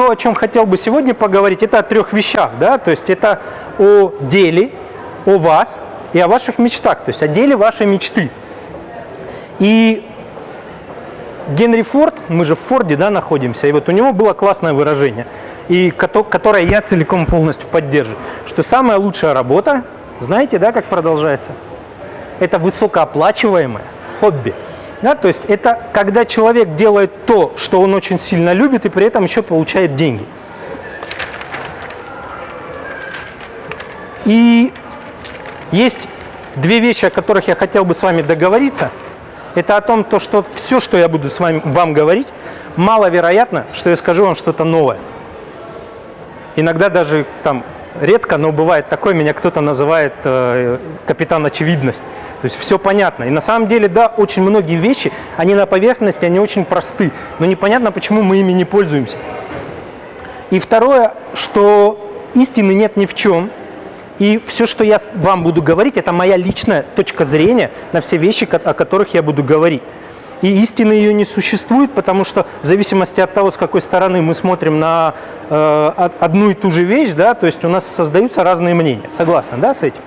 то, о чем хотел бы сегодня поговорить, это о трех вещах, да, то есть это о деле, о вас и о ваших мечтах, то есть о деле вашей мечты. И Генри Форд, мы же в Форде да, находимся, и вот у него было классное выражение, и которое я целиком полностью поддерживаю, что самая лучшая работа, знаете, да, как продолжается? Это высокооплачиваемое хобби. Да, то есть это когда человек делает то, что он очень сильно любит, и при этом еще получает деньги. И есть две вещи, о которых я хотел бы с вами договориться – это о том, то, что все, что я буду с вами, вам говорить, маловероятно, что я скажу вам что-то новое. Иногда даже там редко, но бывает такое, меня кто-то называет э, капитан очевидность. То есть все понятно. И на самом деле, да, очень многие вещи, они на поверхности, они очень просты, но непонятно, почему мы ими не пользуемся. И второе, что истины нет ни в чем, и все, что я вам буду говорить, это моя личная точка зрения на все вещи, о которых я буду говорить. И истины ее не существует, потому что в зависимости от того, с какой стороны мы смотрим на э, одну и ту же вещь, да, то есть у нас создаются разные мнения. Согласны, да, с этим?